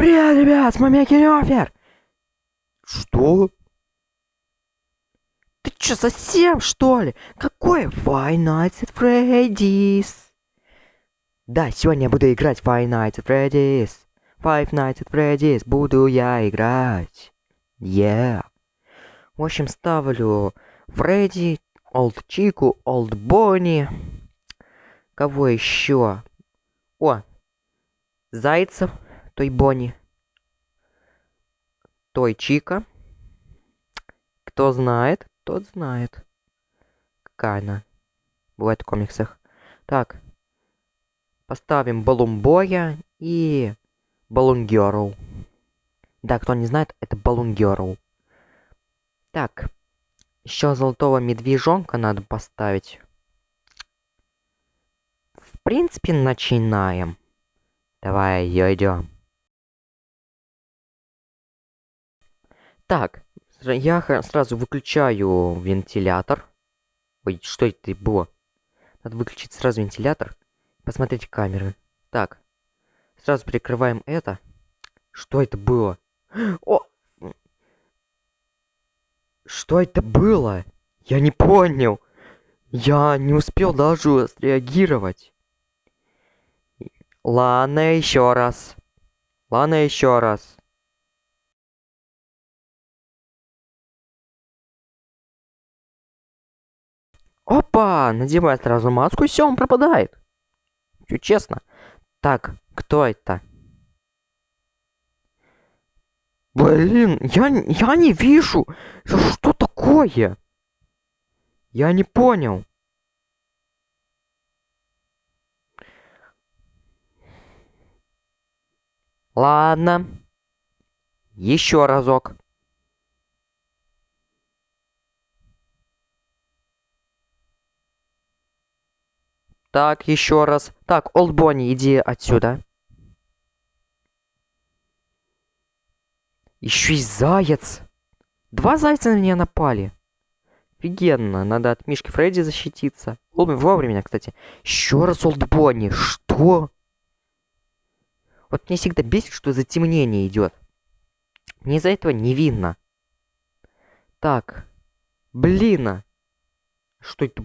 Привет, ребят, с вами Кирёфер! Что? Ты чё, совсем, что ли? Какой Five Nights at Freddy's? Да, сегодня я буду играть Five Nights at Freddy's. Five Nights at Freddy's буду я играть. Yeah. В общем, ставлю Фредди, Олд Чику, Олд Бонни. Кого еще? О, Зайцев, той Бонни. Той Чика. Кто знает, тот знает. Какая она. Бывает в комиксах. Так. Поставим Балумбоя и Балун Герл. Да, кто не знает, это Балун Герл. Так. Еще золотого медвежонка надо поставить. В принципе, начинаем. Давай, идем. Так, я сразу выключаю вентилятор. Ой, что это было? Надо выключить сразу вентилятор. Посмотреть камеры. Так. Сразу прикрываем это. Что это было? О! Что это было? Я не понял. Я не успел даже среагировать. Ладно, еще раз. Ладно, еще раз. Опа! Надевай сразу маску, и все, он пропадает. Все честно. Так, кто это? Блин, я, я не вижу. Что такое? Я не понял. Ладно. Еще разок. Так, еще раз. Так, Олдбони, иди отсюда. Еще и заяц. Два зайца на меня напали. Офигенно. Надо от Мишки Фредди защититься. Вовремя, кстати. Еще раз Олдбони. Что? Вот мне всегда бесит, что затемнение идет. Мне из-за этого не видно. Так. Блин. А. Что это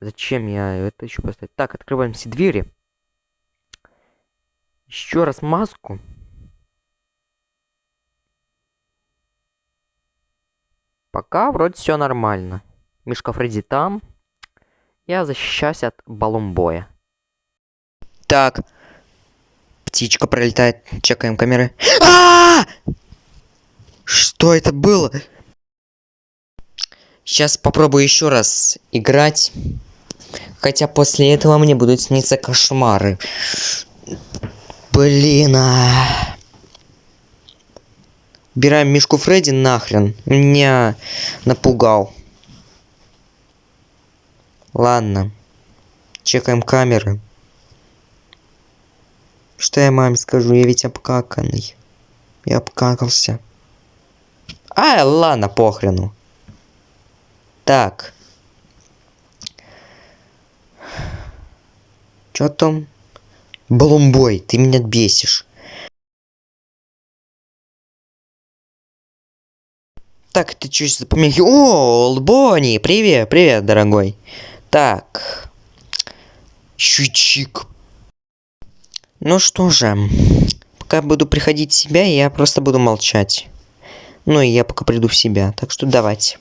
Зачем я это еще поставить? Так, открываем все двери. Еще раз маску. Пока вроде все нормально. Мишка Фредди там. Я защищаюсь от баллонбоя. Так. Птичка пролетает. Чекаем камеры. А, -а, а Что это было? Сейчас попробую еще раз играть. Хотя после этого мне будут сниться кошмары. Блин, а... Убираем Мишку Фредди нахрен. Меня напугал. Ладно. Чекаем камеры. Что я маме скажу? Я ведь обкаканный. Я обкакался. А, ладно, похрену. Так. Чё там? Балумбой, ты меня бесишь. Так, ты чуть запомнил. О, Олбони, привет, привет, дорогой. Так. Щучик. Ну что же, пока буду приходить в себя, я просто буду молчать. Ну и я пока приду в себя, так что давайте.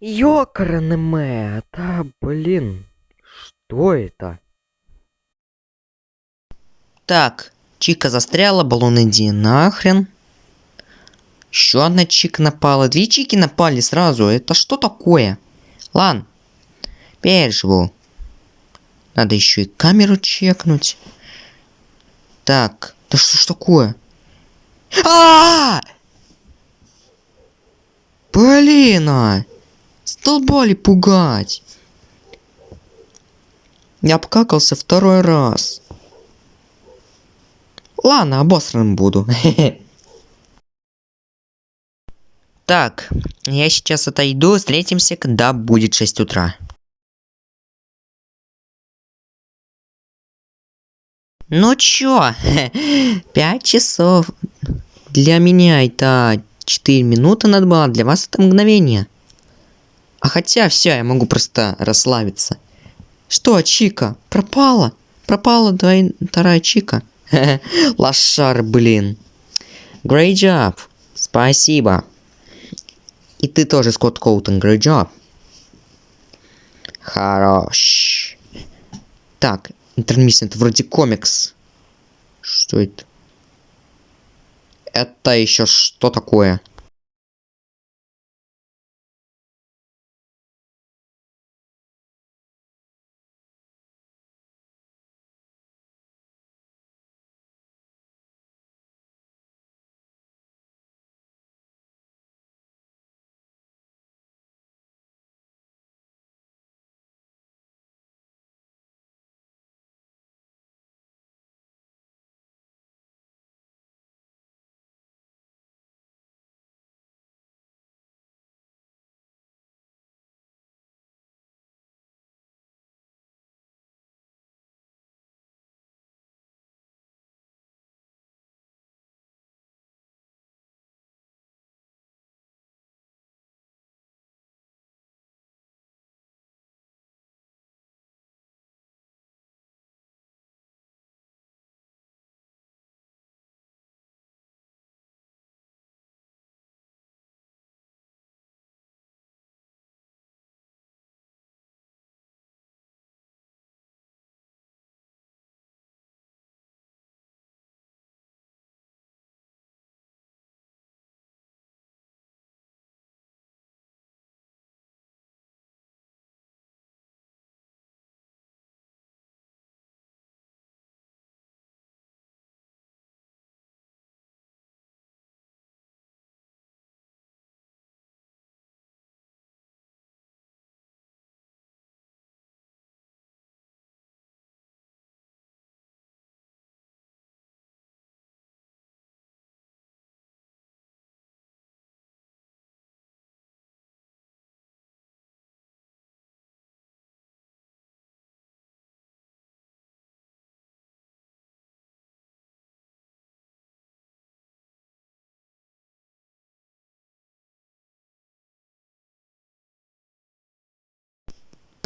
Ёкарный да блин. Что это? Так, Чика застряла, баллон иди нахрен. Еще одна Чика напала. Две Чики напали сразу. Это что такое? Лан, переживу. Надо еще и камеру чекнуть. Так, да что ж такое? А, -а, -а! Блин, а! Столбали пугать. Я обкакался второй раз. Ладно, обосранным буду. Так, я сейчас отойду, встретимся, когда будет 6 утра. Ну чё, 5 часов. Для меня это 4 минуты надо было, для вас это мгновение. А хотя все, я могу просто расслабиться. Что, Чика, пропала? Пропала двой... вторая Чика. Лошар, блин. Great job. Спасибо. И ты тоже, Скотт Коутон, great job. Хорош. Так, интермиссия, это вроде комикс. Что это? Это еще что такое?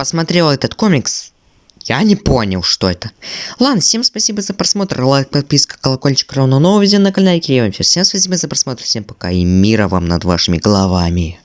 Посмотрел этот комикс, я не понял, что это. Ладно, всем спасибо за просмотр, лайк, подписка, колокольчик, равно нового видео на канале Кирева. Всем спасибо за просмотр, всем пока и мира вам над вашими головами.